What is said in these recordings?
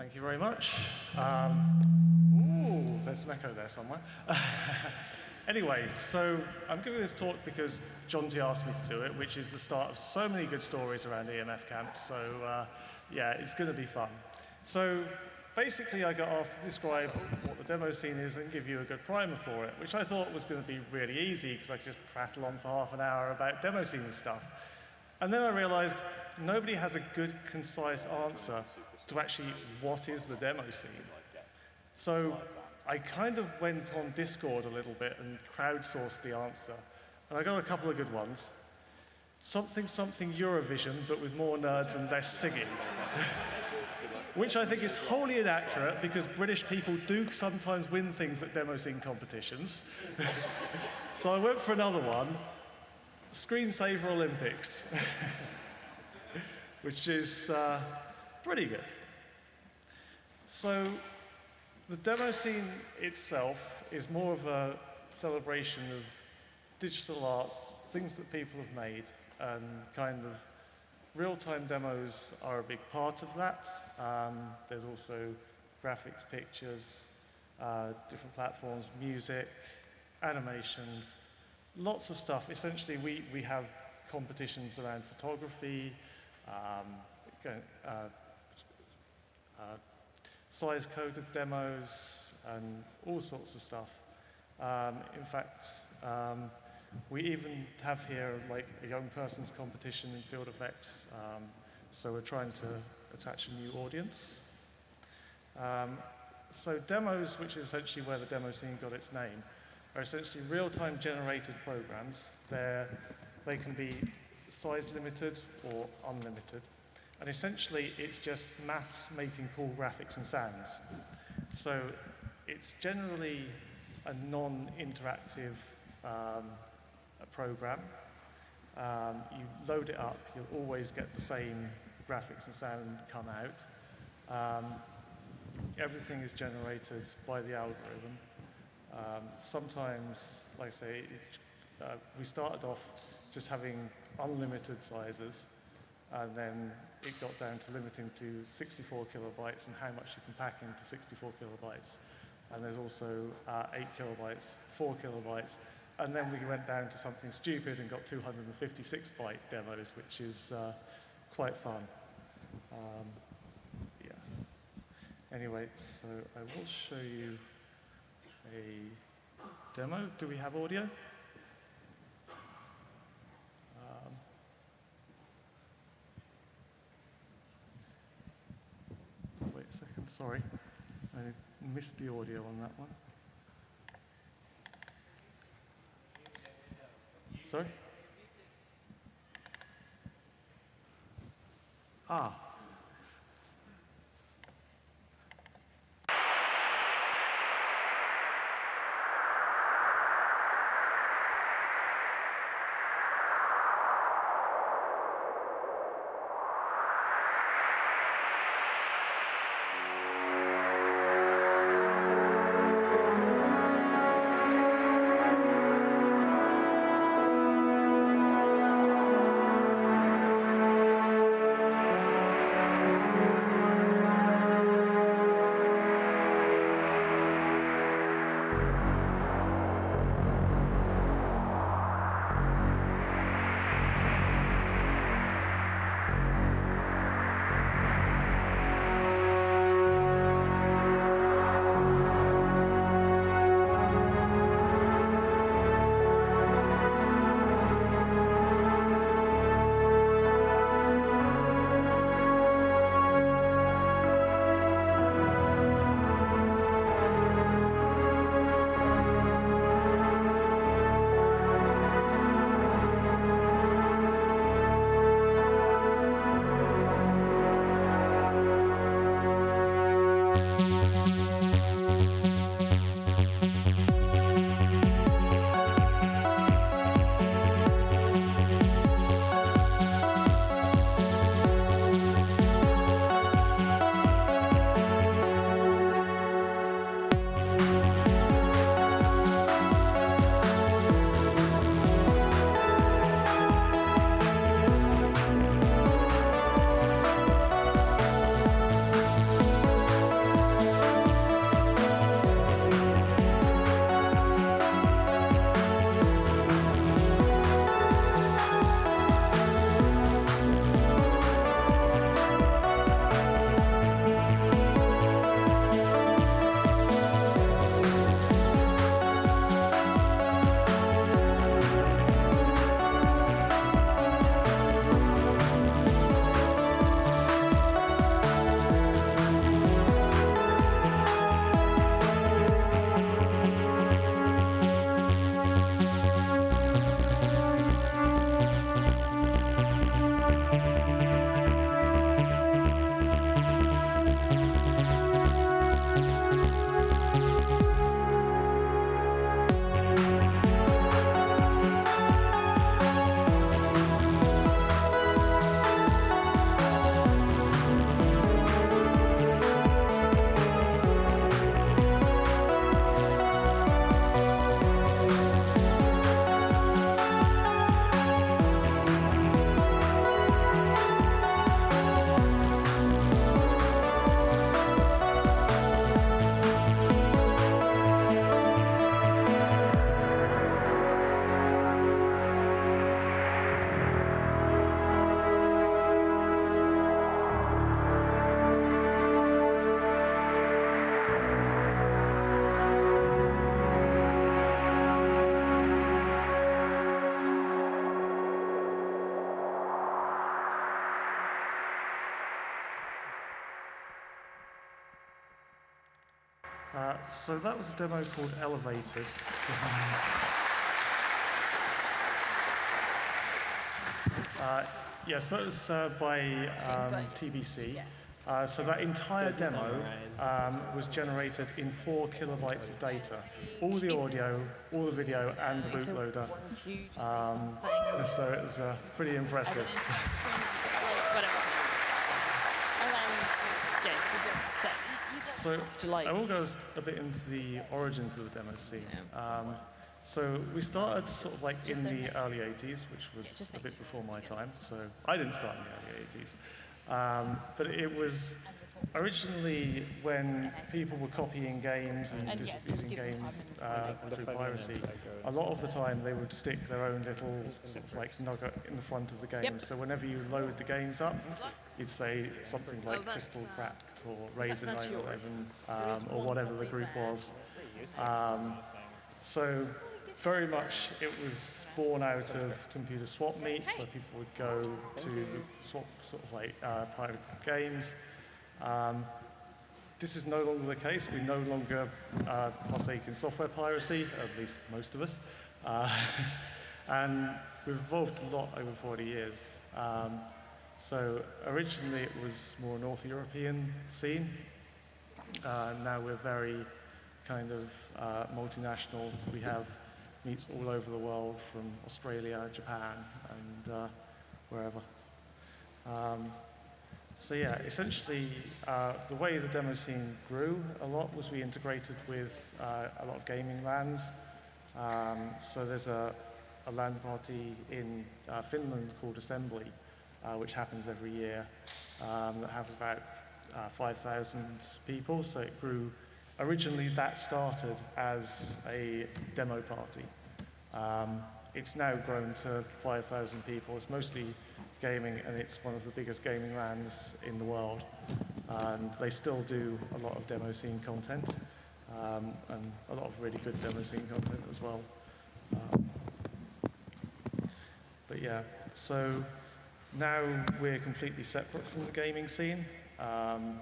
Thank you very much. Um, ooh, there's some echo there somewhere. anyway, so I'm giving this talk because John T asked me to do it, which is the start of so many good stories around EMF Camp. So uh, yeah, it's going to be fun. So basically, I got asked to describe what the demo scene is and give you a good primer for it, which I thought was going to be really easy because I could just prattle on for half an hour about demo scene stuff. And then I realized nobody has a good, concise answer to actually what is the demo scene. So I kind of went on Discord a little bit and crowdsourced the answer. And I got a couple of good ones. Something, something Eurovision, but with more nerds and less singing. Which I think is wholly inaccurate because British people do sometimes win things at demo scene competitions. so I went for another one, Screensaver Olympics, which is uh, pretty good. So the demo scene itself is more of a celebration of digital arts, things that people have made, and kind of real-time demos are a big part of that. Um, there's also graphics, pictures, uh, different platforms, music, animations, lots of stuff. Essentially, we, we have competitions around photography, um, uh, uh, size-coded demos, and all sorts of stuff. Um, in fact, um, we even have here like a young person's competition in field effects, um, so we're trying to attach a new audience. Um, so demos, which is essentially where the demo scene got its name, are essentially real-time generated programs. They're, they can be size limited or unlimited. And essentially, it's just maths making cool graphics and sounds. So it's generally a non-interactive um, program. Um, you load it up, you'll always get the same graphics and sound come out. Um, everything is generated by the algorithm. Um, sometimes, like I say, uh, we started off just having unlimited sizes, and then it got down to limiting to 64 kilobytes and how much you can pack into 64 kilobytes. And there's also uh, 8 kilobytes, 4 kilobytes, and then we went down to something stupid and got 256 byte demos, which is uh, quite fun. Um, yeah. Anyway, so I will show you a demo. Do we have audio? Um, wait a second, sorry. I missed the audio on that one. Sorry? Ah. So that was a demo called Elevated. uh, yes, that was uh, by um, TBC. Uh, so that entire demo um, was generated in four kilobytes of data. All the audio, all the video, and the bootloader. Um, so it was uh, pretty impressive. Whatever. And then, yeah, you just set. So To like- I will go s- a bit into the origins of the demo scene. Um, so we started sort of like in the early 80s, which was a bit before my time. So I didn't start in the early 80s. Um, but it was originally when people were copying games and And dis- yeah, just using give them games uh, through piracy. A lot of the time they would stick their own little sort of like nugget in the front of the game. Yep. So whenever you load the games up, you'd say something like Oh, Crystal uh, Cracked or Razor that's 911 yours. um, or whatever the group was. Um, so very much it was born out of computer swap meets where people would go to swap sort of like uh, pirate games. Um, this is no longer the case. We no longer uh, partake in software piracy, at least most of us. Uh, and we've evolved a lot over 40 years. Um, so originally it was more North European scene. Uh, now we're very kind of uh, multinational. We have meets all over the world from Australia, Japan, and uh, wherever. Um, so yeah, essentially uh, the way the demo scene grew a lot was we integrated with uh, a lot of gaming LANs. Um, so there's a, a LAN party in uh, Finland called Assembly, uh, which happens every year. Um, that has about uh, 5,000 people, so it grew. Originally, that started as a demo party. Um, it's now grown to 5,000 people. It's mostly gaming, and it's one of the biggest gaming LANs in the world. And they still do a lot of demo scene content, um, and a lot of really good demo scene content as well. Um, but yeah, so now we're completely separate from the gaming scene. Um,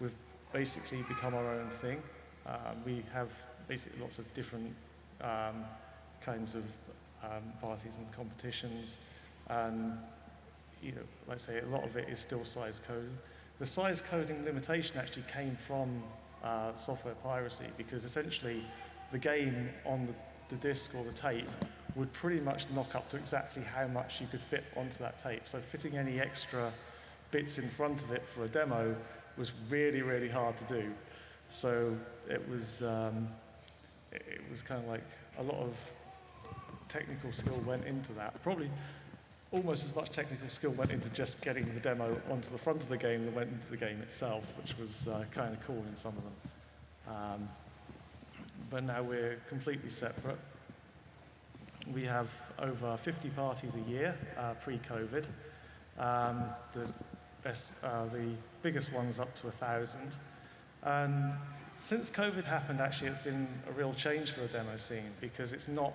we've basically become our own thing. Um, we have basically lots of different um, kinds of um, parties and competitions, and you know, like I say, a lot of it is still size code. The size coding limitation actually came from uh, software piracy because essentially the game on the, the disc or the tape would pretty much knock up to exactly how much you could fit onto that tape. So fitting any extra bits in front of it for a demo was really, really hard to do. So it was, um, it, was kind of like a lot of technical skill went into that. Probably almost as much technical skill went into just getting the demo onto the front of the game than went into the game itself, which was uh, kind of cool in some of them. Um, but now we're completely separate. We have over 50 parties a year uh, pre-COVID. Um, the, best, uh, the biggest one's up to a thousand. And since COVID happened, actually, it's been a real change for the demo scene because it's not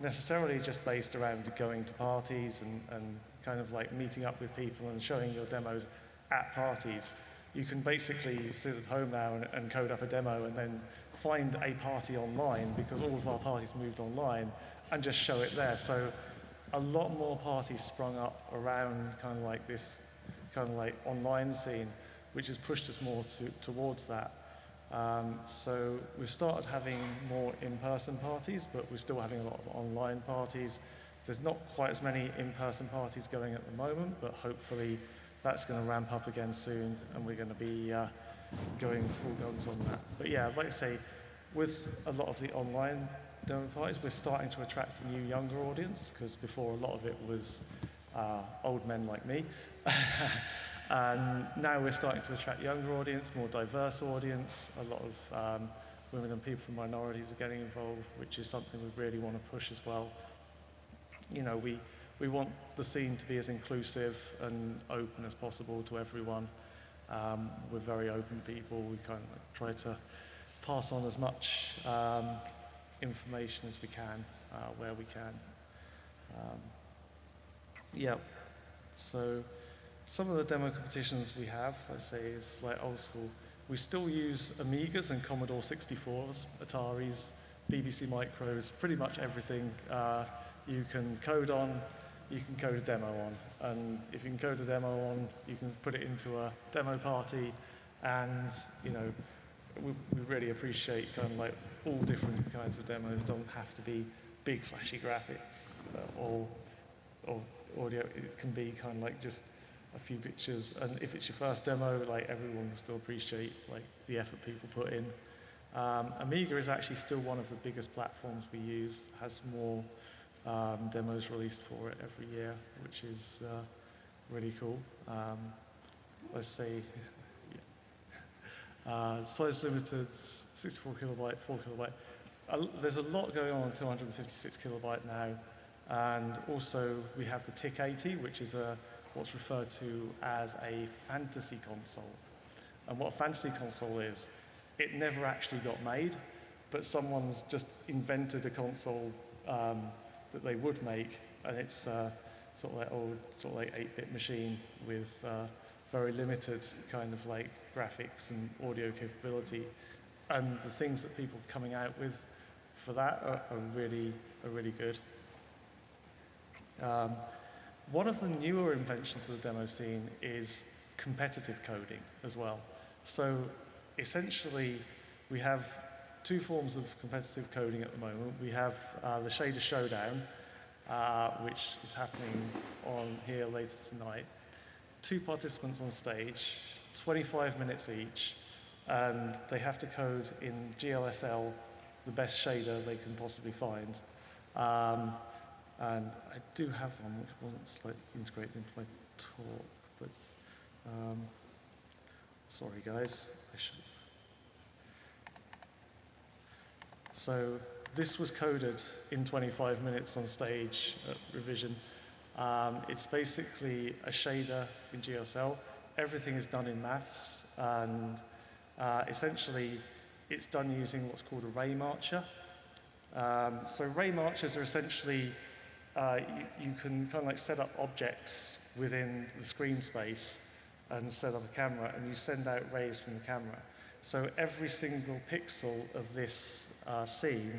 necessarily just based around going to parties and, and kind of like meeting up with people and showing your demos at parties. You can basically sit at home now and, and code up a demo and then find a party online because all of our parties moved online and just show it there. So a lot more parties sprung up around kind of like this kind of like online scene, which has pushed us more to, towards that. Um, so we've started having more in-person parties, but we're still having a lot of online parties. There's not quite as many in-person parties going at the moment, but hopefully that's going to ramp up again soon, and we're going to be uh, going full guns on that. But yeah, like I say, with a lot of the online demo parties, we're starting to attract a new younger audience, because before a lot of it was uh, old men like me. And now we're starting to attract younger audience, more diverse audience. A lot of um, women and people from minorities are getting involved, which is something we really want to push as well. You know, we, we want the scene to be as inclusive and open as possible to everyone. Um, we're very open people. We kind of try to pass on as much um, information as we can, uh, where we can. Um, yeah, so some of the demo competitions we have, I say, is like old school We still use Amigas and Commodore 64s, Ataris, BBC Micros, pretty much everything uh, you can code on, you can code a demo on. And if you can code a demo on, you can put it into a demo party and, you know, we, we really appreciate kind of like all different kinds of demos. Don't have to be big flashy graphics uh, or, or audio. It can be kind of like just a few pictures. And if it's your first demo, like everyone will still appreciate like the effort people put in. Um, Amiga is actually still one of the biggest platforms we use. Has more um, demos released for it every year, which is uh, really cool. Um, let's say uh, size limited, 64 kilobyte, 4 kilobyte. Uh, there's a lot going on on 256 kilobyte now. And also we have the TIC-80, which is a, what's referred to as a fantasy console. And what a fantasy console is, it never actually got made, but someone's just invented a console um, that they would make, and it's uh, sort of like old, sort of like 8-bit machine with uh, very limited kind of like graphics and audio capability. And the things that people are coming out with for that are, are really, are really good. Um, one of the newer inventions of the demo scene is competitive coding as well. So essentially, we have two forms of competitive coding at the moment. We have uh, the Shader Showdown, uh, which is happening on here later tonight. Two participants on stage, 25 minutes each, and they have to code in GLSL the best shader they can possibly find. Um, and I do have one which wasn't slightly integrated into my talk, but um, sorry guys, I should. So this was coded in 25 minutes on stage at Revision. Um, it's basically a shader in GLSL. Everything is done in maths, and uh, essentially it's done using what's called a ray marcher. Um, so ray marchers are essentially, uh, you, you can kind of like set up objects within the screen space and set up a camera, and you send out rays from the camera. So every single pixel of this uh, scene,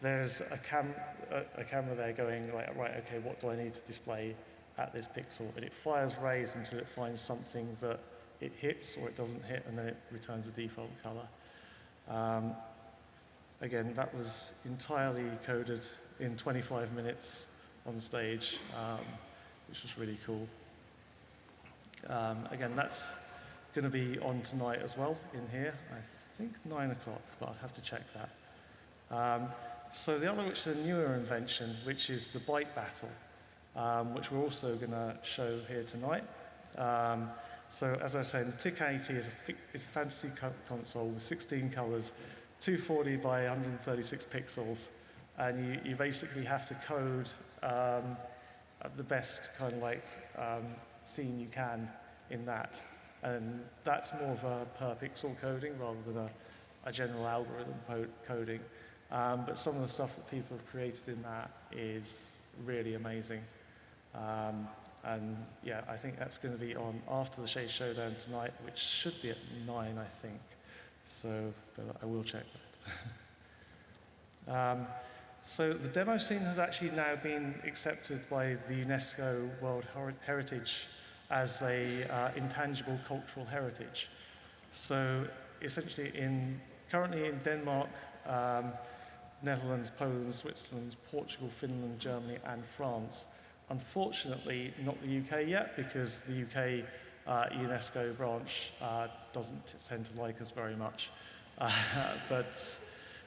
there's a, cam a, a camera there going like, right, okay, what do I need to display at this pixel? And it fires rays until it finds something that it hits or it doesn't hit, and then it returns a default color. Um, again, that was entirely coded in 25 minutes on stage, um, which was really cool. Um, again, that's going to be on tonight as well in here. I think 9 o'clock, but I'll have to check that. Um, so the other, which is a newer invention, which is the byte battle, um, which we're also going to show here tonight. Um, so as I was saying, the TIC-80 is a, is a fantasy co console with 16 colors, 240 by 136 pixels, and you, you basically have to code um, the best kind of like um, scene you can in that. And that's more of a per pixel coding rather than a, a general algorithm coding. Um, but some of the stuff that people have created in that is really amazing. Um, and yeah, I think that's going to be on after the Shader Showdown tonight, which should be at 9, I think. So, but I will check that. um, so the demo scene has actually now been accepted by the UNESCO World Heritage as a uh, intangible cultural heritage. So essentially in, currently in Denmark, um, Netherlands, Poland, Switzerland, Portugal, Finland, Germany and France. Unfortunately, not the UK yet because the UK uh, UNESCO branch uh, doesn't tend to like us very much. Uh, but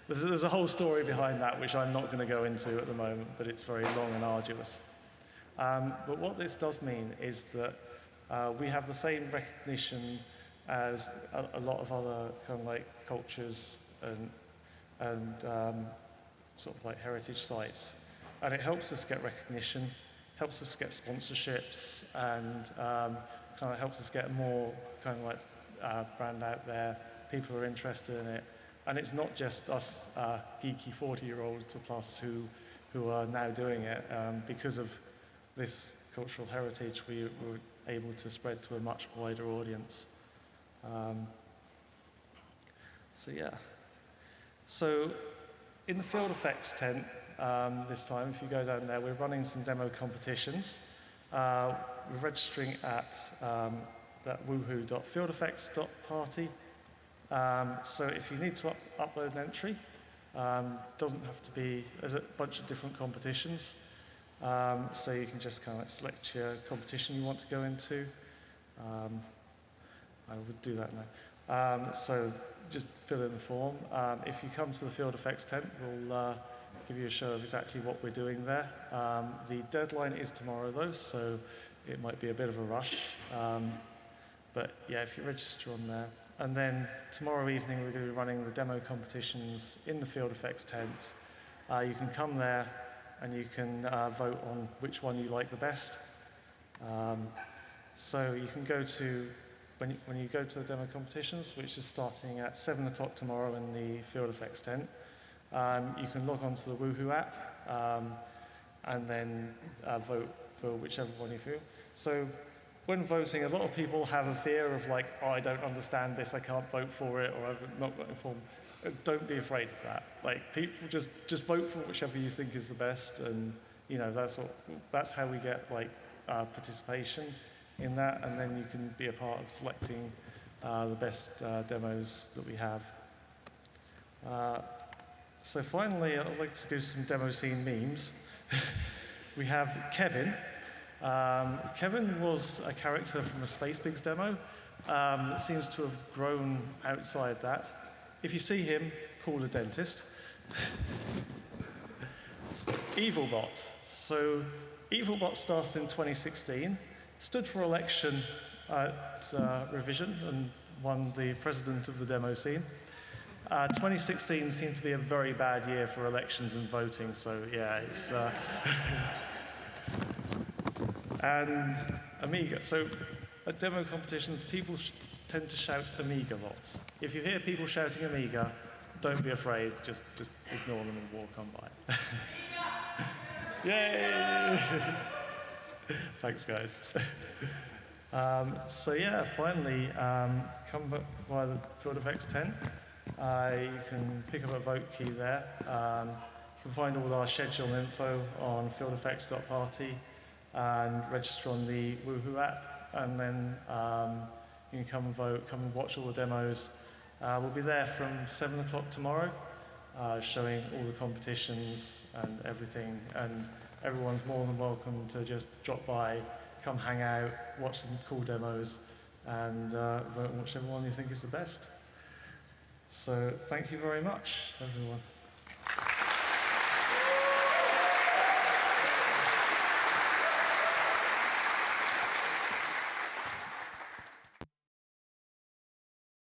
there's, there's, a whole story behind that which I'm not going to go into at the moment, but it's very long and arduous. Um, but what this does mean is that uh, we have the same recognition as a, a, lot of other kind of like cultures and, and um, sort of like heritage sites. And it helps us get recognition, helps us get sponsorships, and um, kind of helps us get more kind of like uh, brand out there. People are interested in it. And it's not just us uh, geeky 40-year-olds or plus who, who are now doing it. Um, because of this cultural heritage, we were able to spread to a much wider audience. Um, So yeah. So in the field effects tent um, this time, if you go down there, we're running some demo competitions. Uh, we're registering at um, that wuhu.fieldeffects.party. Um, so if you need to up- upload an entry, um, doesn't have to be, there's a bunch of different competitions. Um, so you can just kind of like select your competition you want to go into. Um, I would do that now. Um, so just fill in the form. Um, if you come to the field effects tent, we'll uh, give you a show of exactly what we're doing there. Um, the deadline is tomorrow though, so it might be a bit of a rush. But yeah, if you register on there. And then tomorrow evening we're going to be running the demo competitions in the field effects tent. Uh, you can come there and you can uh, vote on which one you like the best. Um, so you can go to when you, when you go to the demo competitions, which is starting at 7 o'clock tomorrow in the Field Effects tent, um, you can log on to the Wuhu app um, and then uh, vote for whichever one you feel. So when voting, a lot of people have a fear of like, oh, I don't understand this, I can't vote for it, or I've not got informed. Uh, Don't be afraid of that. Like people just just vote for whichever you think is the best, and you know that's what that's how we get like uh, participation in that, and then you can be a part of selecting uh, the best uh, demos that we have. Uh, so finally, I'd like to do some demo scene memes. we have Kevin. Um, Kevin was a character from a Space Pigs demo um, that seems to have grown outside that. If you see him, call a dentist. Evilbot. So Evilbot started in 2016, stood for election at uh, Revision and won the president of the demo scene. Uh, 2016 seemed to be a very bad year for elections and voting, so yeah, it's. Uh, and Amiga. So at demo competitions, people tend to shout Amiga lots. If you hear people shouting Amiga, don't be afraid, just, just ignore them and walk on by. Yay! Thanks, guys. Um, so yeah, finally, um, come by the Field Effects tent. Uh, you can pick up a vote key there. Um, you can find all our schedule info on fieldeffects.party and register on the Wuhu app, and then um, you can come and vote, come and watch all the demos. Uh, we'll be there from 7 o'clock tomorrow, uh, showing all the competitions and everything, and everyone's more than welcome to just drop by, come hang out, watch some cool demos, and uh, vote on whichever one you think is the best. So thank you very much, everyone.